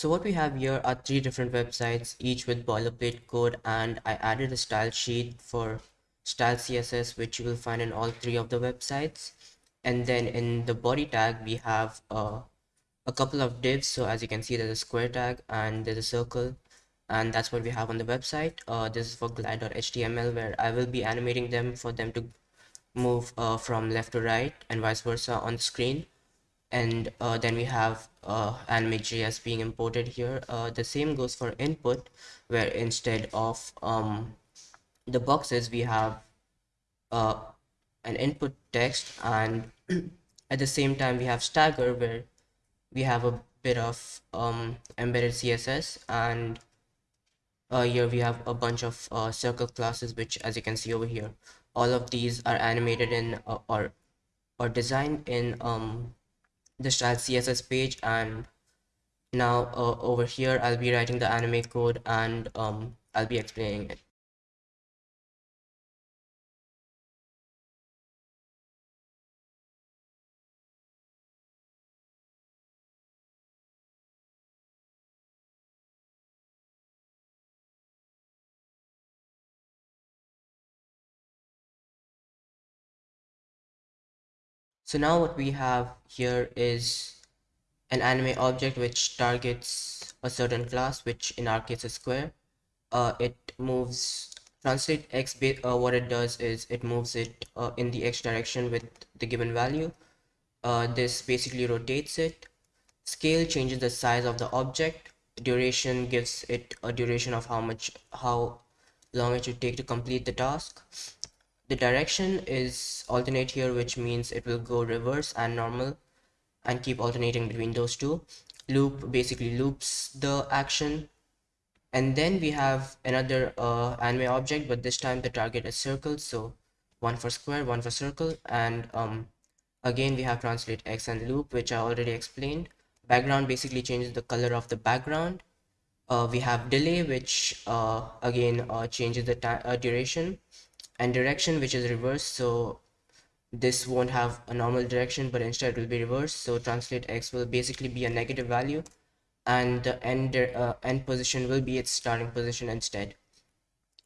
So what we have here are three different websites, each with boilerplate code, and I added a style sheet for style CSS, which you will find in all three of the websites. And then in the body tag, we have uh, a couple of divs. So as you can see, there's a square tag and there's a circle, and that's what we have on the website. Uh, this is for glide.html, where I will be animating them for them to move uh, from left to right and vice versa on the screen and uh, then we have uh, anime.js being imported here. Uh, the same goes for input where instead of um, the boxes we have uh, an input text and at the same time we have stagger where we have a bit of um, embedded css and uh, here we have a bunch of uh, circle classes which as you can see over here all of these are animated in uh, or or designed in um, the style css page and now uh, over here i'll be writing the anime code and um, i'll be explaining it So now what we have here is an anime object which targets a certain class, which in our case is square. Uh, it moves translate x. Uh, what it does is it moves it uh, in the x direction with the given value. Uh, this basically rotates it. Scale changes the size of the object. Duration gives it a duration of how much how long it should take to complete the task the direction is alternate here which means it will go reverse and normal and keep alternating between those two. Loop basically loops the action. And then we have another uh, anime object but this time the target is circle. So one for square one for circle. And um, again we have translate x and loop which I already explained. Background basically changes the color of the background. Uh, we have delay which uh, again uh, changes the uh, duration and direction which is reverse. So this won't have a normal direction but instead it will be reversed so translate x will basically be a negative value and the end uh, end position will be its starting position instead.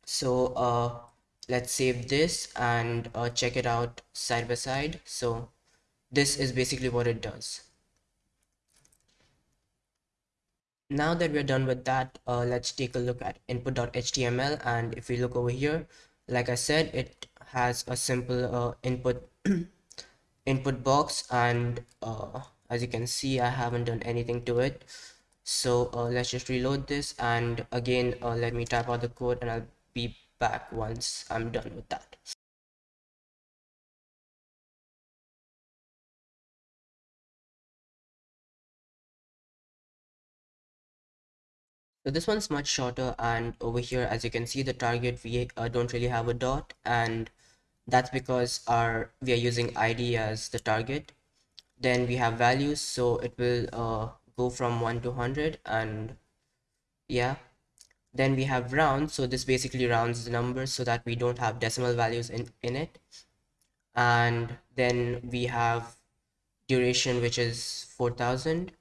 So uh, let's save this and uh, check it out side by side. So this is basically what it does. Now that we're done with that uh, let's take a look at input.html and if we look over here like I said it has a simple uh, input input box and uh, as you can see I haven't done anything to it. So uh, let's just reload this and again uh, let me type out the code and I'll be back once I'm done with that So this one's much shorter and over here as you can see the target we uh, don't really have a dot and that's because our we are using id as the target. Then we have values so it will uh, go from 1 to 100 and yeah. Then we have round so this basically rounds the numbers so that we don't have decimal values in in it. And then we have duration which is 4000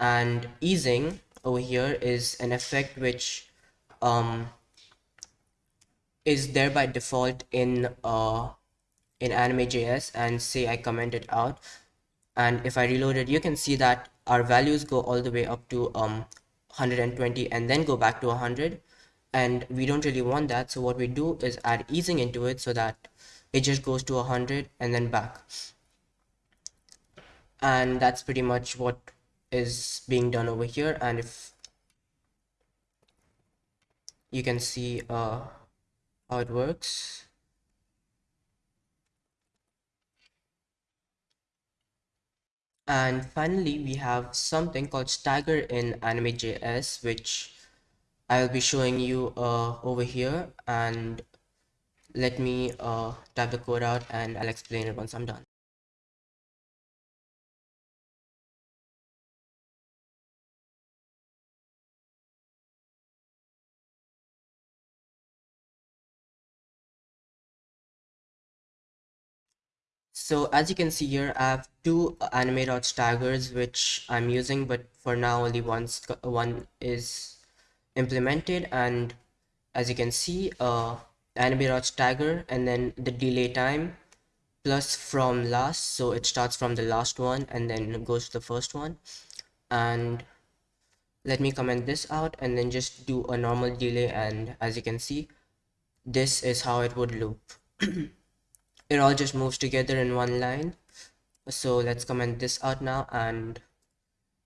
and easing over here is an effect which um, is there by default in uh, in anime.js and say I comment it out. And if I reload it you can see that our values go all the way up to um 120 and then go back to 100 and we don't really want that. So what we do is add easing into it so that it just goes to 100 and then back. And that's pretty much what is being done over here and if you can see uh, how it works. And finally we have something called stagger in anime.js which I'll be showing you uh, over here. And let me uh, type the code out and I'll explain it once I'm done so as you can see here I have two anime staggers which I'm using but for now only one's one is implemented. And as you can see uh anime stagger and then the delay time plus from last so it starts from the last one and then goes to the first one. And let me comment this out and then just do a normal delay. And as you can see this is how it would loop it all just moves together in one line. So let's comment this out now and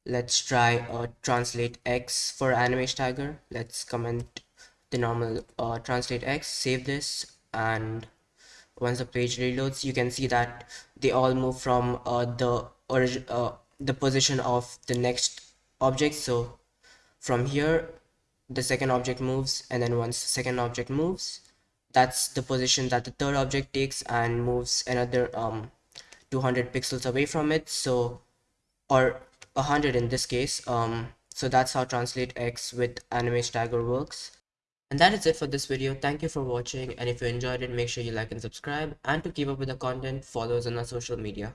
let's try uh, translate x for anime stagger. Let's comment the normal uh, translate x save this and once the page reloads you can see that they all move from uh, the origin uh, the position of the next object. So from here the second object moves and then once the second object moves that's the position that the third object takes and moves another um 200 pixels away from it. So or 100 in this case um so that's how translate x with anime stagger works. And that is it for this video. Thank you for watching. And if you enjoyed it make sure you like and subscribe. And to keep up with the content follow us on our social media